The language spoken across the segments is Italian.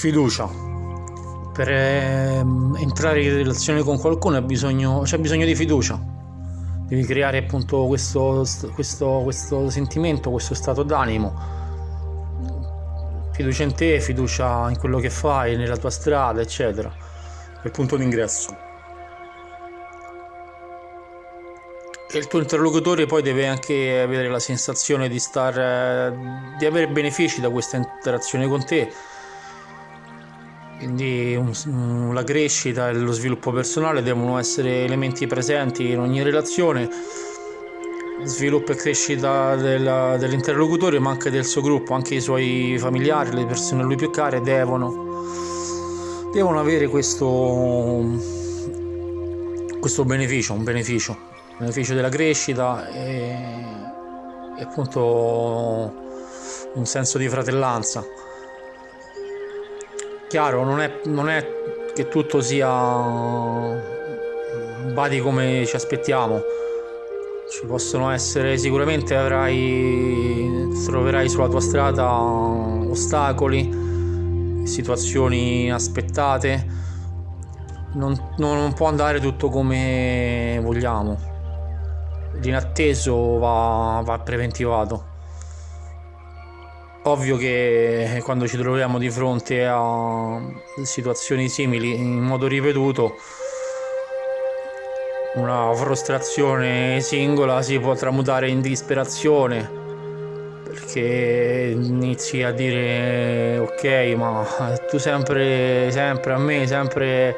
Fiducia. Per ehm, entrare in relazione con qualcuno bisogno, c'è bisogno di fiducia. Devi creare appunto questo, questo, questo sentimento, questo stato d'animo. Fiducia in te, fiducia in quello che fai, nella tua strada, eccetera. Il punto d'ingresso. E il tuo interlocutore poi deve anche avere la sensazione di, star, di avere benefici da questa interazione con te quindi un, la crescita e lo sviluppo personale devono essere elementi presenti in ogni relazione. Sviluppo e crescita della, dell'interlocutore, ma anche del suo gruppo, anche i suoi familiari, le persone a lui più care devono, devono avere questo, questo beneficio, un beneficio, un beneficio della crescita e, e appunto un senso di fratellanza. Chiaro, non è, non è che tutto sia badi come ci aspettiamo. Ci possono essere, sicuramente avrai, troverai sulla tua strada ostacoli, situazioni inaspettate. Non, non può andare tutto come vogliamo. L'inatteso va, va preventivato. Ovvio che quando ci troviamo di fronte a situazioni simili in modo ripetuto, una frustrazione singola si può tramutare in disperazione perché inizi a dire ok ma tu sempre, sempre a me, sempre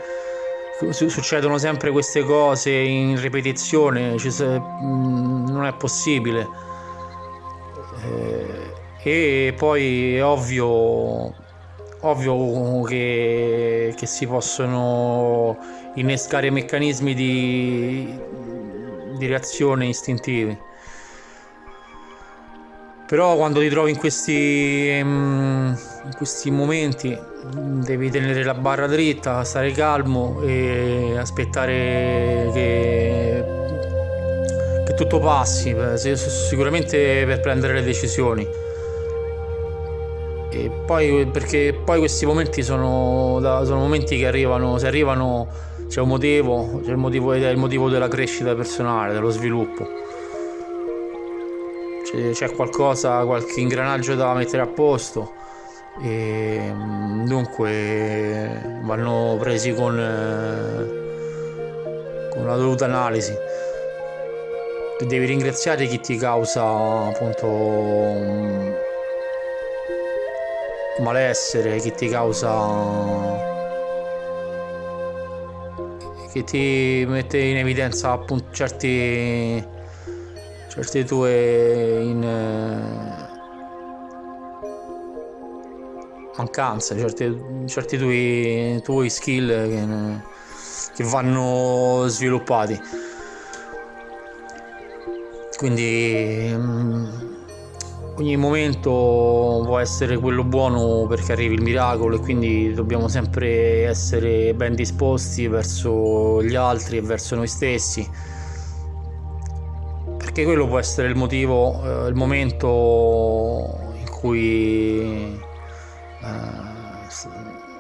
succedono sempre queste cose in ripetizione, non è possibile. Eh, e poi è ovvio, ovvio che, che si possono innescare meccanismi di, di reazione istintivi però quando ti trovi in questi, in questi momenti devi tenere la barra dritta, stare calmo e aspettare che, che tutto passi, sicuramente per prendere le decisioni. E poi, perché poi questi momenti sono, sono momenti che arrivano, se arrivano c'è un motivo, c'è il motivo, è il motivo della crescita personale, dello sviluppo. C'è qualcosa, qualche ingranaggio da mettere a posto e dunque vanno presi con, con una dovuta analisi. Devi ringraziare chi ti causa appunto malessere che ti causa che ti mette in evidenza appunto certi certe tue in, mancanze certi, certi tuoi, tuoi skill che, che vanno sviluppati. Quindi mm, ogni momento può essere quello buono perché arrivi il miracolo e quindi dobbiamo sempre essere ben disposti verso gli altri e verso noi stessi. Perché quello può essere il motivo, eh, il momento in cui eh,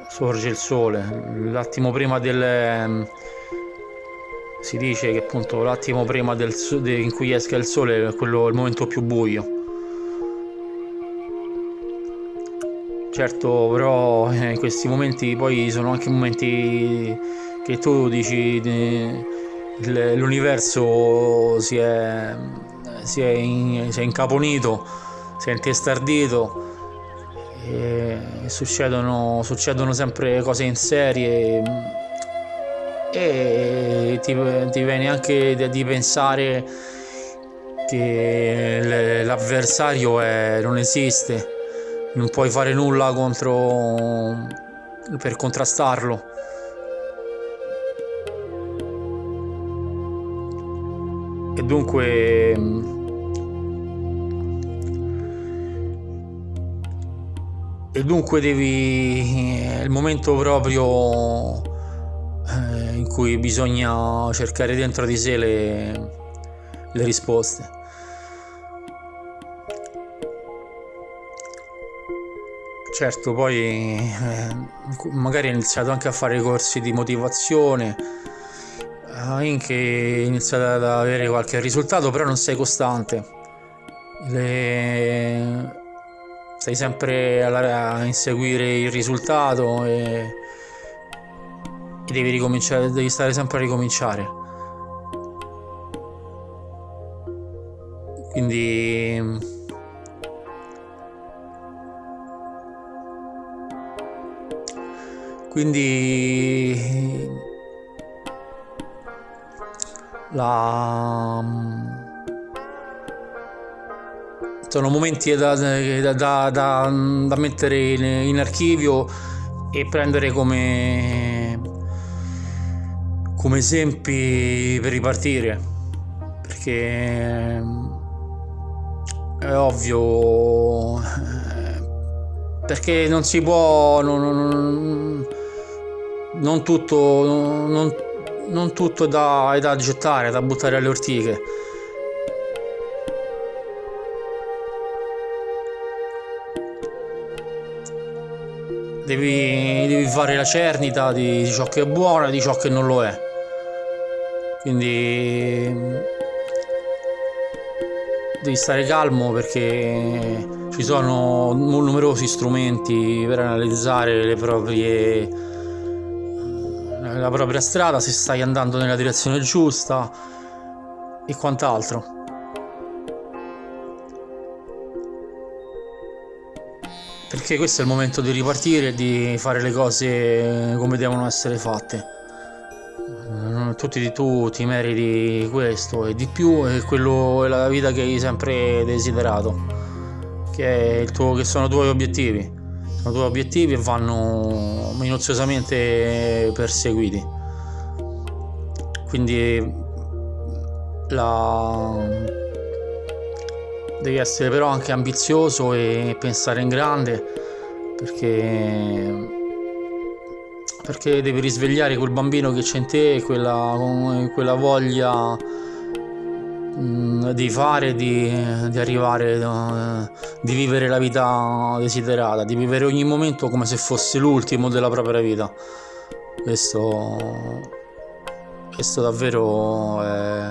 sorge il sole, l'attimo prima del... si dice che appunto l'attimo prima del, in cui esca il sole è quello, il momento più buio Certo, però eh, in questi momenti poi sono anche momenti che tu dici l'universo si è, si, è in, si è incaponito, si è intestardito e succedono, succedono sempre cose in serie e ti, ti viene anche di, di pensare che l'avversario non esiste non puoi fare nulla contro per contrastarlo. E dunque e dunque devi è il momento proprio eh, in cui bisogna cercare dentro di sé le, le risposte certo, poi eh, magari ho iniziato anche a fare corsi di motivazione, eh, anche iniziato ad avere qualche risultato, però non sei costante. Le... Stai sempre a inseguire il risultato e, e devi ricominciare, devi stare sempre a ricominciare. Quindi quindi la sono momenti da, da, da, da mettere in, in, archivio e prendere come, come esempi per ripartire. Perché è ovvio perché non si può non, non, non tutto, non, non tutto è da, è da gettare, da buttare alle ortiche. Devi, devi, fare la cernita di ciò che è buono e di ciò che non lo è. Quindi devi stare calmo perché ci sono numerosi strumenti per analizzare le proprie la propria strada, se stai andando nella direzione giusta e quant'altro. Perché questo è il momento di ripartire e di fare le cose come devono essere fatte. Tutti di tu ti meriti questo e di più, e quello è la vita che hai sempre desiderato, che, tuo, che sono i tuoi obiettivi i tuoi obiettivi e vanno minuziosamente perseguiti. Quindi la... devi essere però anche ambizioso e pensare in grande perché perché devi risvegliare quel bambino che c'è in te quella, quella voglia di fare, di, di arrivare, di vivere la vita desiderata, di vivere ogni momento come se fosse l'ultimo della propria vita. Questo, questo davvero è,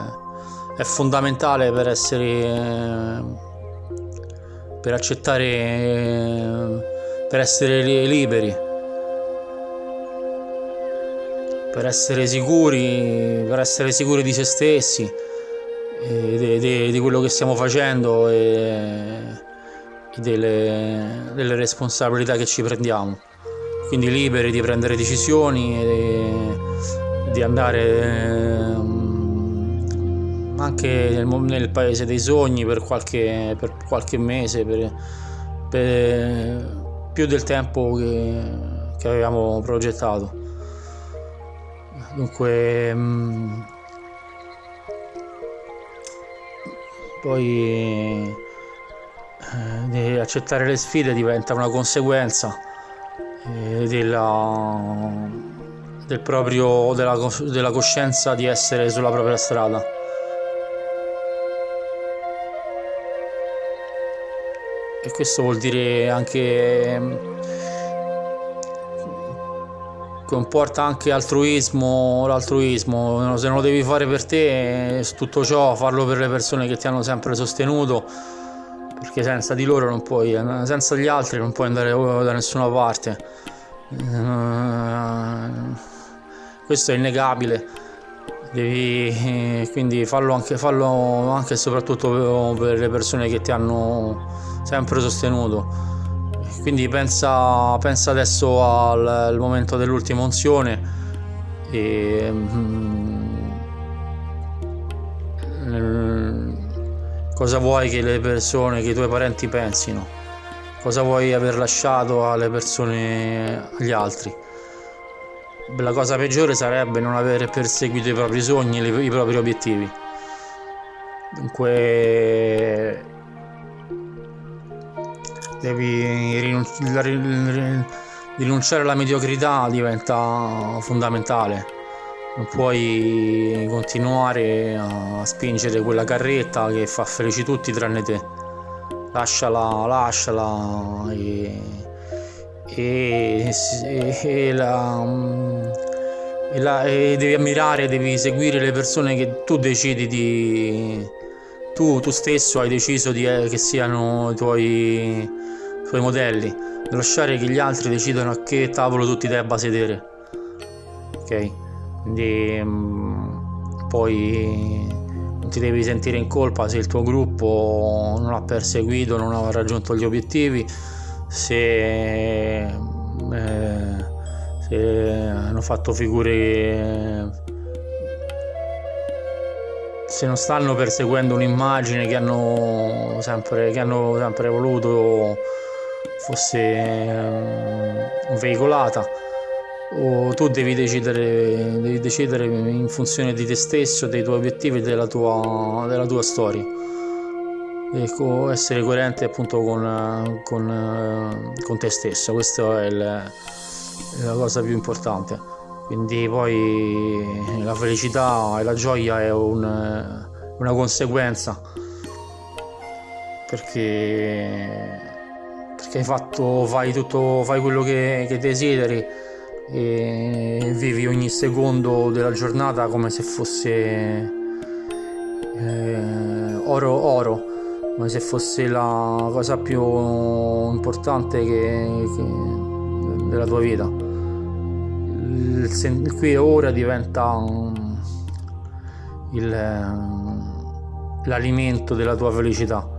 è fondamentale per essere, per accettare, per essere liberi per essere sicuri, per essere sicuri di se stessi di, di, di, quello che stiamo facendo e, delle, delle, responsabilità che ci prendiamo. Quindi liberi di prendere decisioni e di andare eh, anche nel, nel, paese dei sogni per qualche, per qualche mese, per, per, più del tempo che, che avevamo progettato. Dunque poi eh, accettare le sfide diventa una conseguenza eh, della, del proprio, della, della coscienza di essere sulla propria strada. E questo vuol dire anche comporta anche altruismo, l'altruismo, se non lo devi fare per te, tutto ciò, farlo per le persone che ti hanno sempre sostenuto, perché senza di loro non puoi, senza gli altri non puoi andare da nessuna parte. Eh, questo è innegabile, devi quindi farlo anche, farlo anche e soprattutto per le persone che ti hanno sempre sostenuto quindi pensa, pensa adesso al, al, momento dell'ultima unzione e mm, cosa vuoi che le persone, che i tuoi parenti pensino? Cosa vuoi aver lasciato alle persone, agli altri? La cosa peggiore sarebbe non aver perseguito i propri sogni, i propri obiettivi. Dunque devi rinunciare alla mediocrità diventa fondamentale. Non puoi continuare a spingere quella carretta che fa felici tutti tranne te. Lasciala lasciala e, e, e, la, e, la, e devi ammirare, devi seguire le persone che tu decidi di... Tu, tu stesso hai deciso di, eh, che siano i tuoi, i tuoi modelli, lasciare che gli altri decidano a che tavolo tu ti debba sedere. Ok? Quindi mh, poi non ti devi sentire in colpa se il tuo gruppo non ha perseguito, non ha raggiunto gli obiettivi se, eh, se hanno fatto figure se non stanno perseguendo un'immagine che hanno sempre, che hanno sempre voluto fosse um, veicolata o tu devi decidere, devi decidere in funzione di te stesso, dei tuoi obiettivi e della tua, della tua storia. Ecco, essere coerente appunto con, con, con te stesso questa è, il, la cosa più importante. Quindi poi la felicità e la gioia è un, una conseguenza perché perché hai fatto fai tutto fai quello che, che desideri e vivi ogni secondo della giornata come se fosse eh, oro oro come se fosse la cosa più importante che, che della tua vita. Il, il qui e ora diventa l'alimento della tua felicità.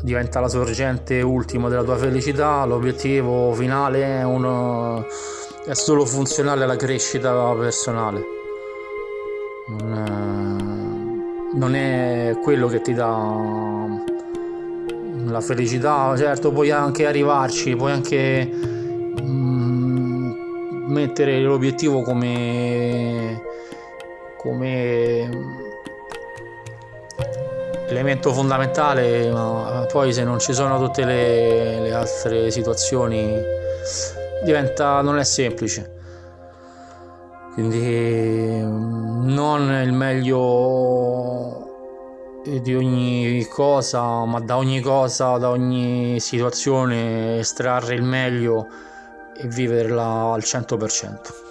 Diventa la sorgente ultima della tua felicità, l'obiettivo finale è, uno, è solo funzionale alla crescita personale. Non, non è quello che ti dà la felicità, certo puoi anche arrivarci, puoi anche mm, mettere l'obiettivo come, come elemento fondamentale, ma poi se non ci sono tutte le, le altre situazioni diventa, non è semplice. Quindi non il meglio di ogni cosa, ma da ogni cosa, da ogni situazione estrarre il meglio e viverla al 100%.